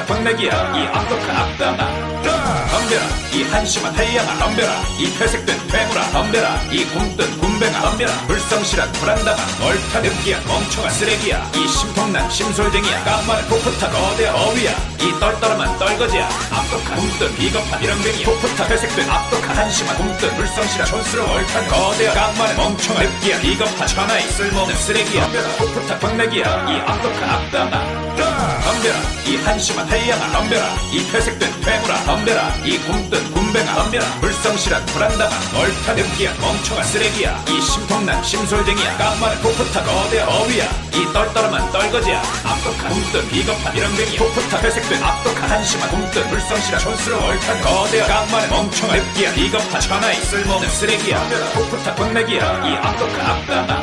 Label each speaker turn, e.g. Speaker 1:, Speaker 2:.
Speaker 1: 풋풋한 광맥이야 이 악독한 악당아. 덤벼라 이 한심한 해양아 덤벼라. 이 회색된 괴물아 덤벼라. 이 굼뜬 굼뱅아 덤벼라. 불성실한 불안당아 얼타 느끼한 멍청한 쓰레기야. 이 심통난 심솔쟁이야 깜만한 풋풋한 거대한 어위야. 이 떨떠름한 떨거지야 악독한 굼뜬 비겁한 이런뱅이야. 풋풋한 회색된 악독한 한심한 굼뜬 불성실한 촌스러운 얼탄 거대한 깜만한 멍청한 느끼한 비겁한 천하의 쓸모없는 쓰레기야. 덤벼라 풋풋한 광맥이야 이 악독한 악당아 이 한심한 해양아 덤벼라. 이 회색된 괴물아 덤벼라. 이 굼뜬 굼뱅아 덤벼라. 불성실한 불안당아 얼타 느끼한 멍청한 쓰레기야. 이 심통난 심솔쟁이야 깜만한 풋풋한 거대한 어위야. 이 떨떠름한 떨거지야 악독한 굼뜬 비겁한 이런뱅이 풋풋한 회색된 악독한 한심한 굼뜬 불성실한 촌스러운 얼탄 거대한 깜만한 멍청한 느끼한 비겁한 천하의 쓸모없는 쓰레기야. 풋풋한 광맥이야. 이 악독한 악당아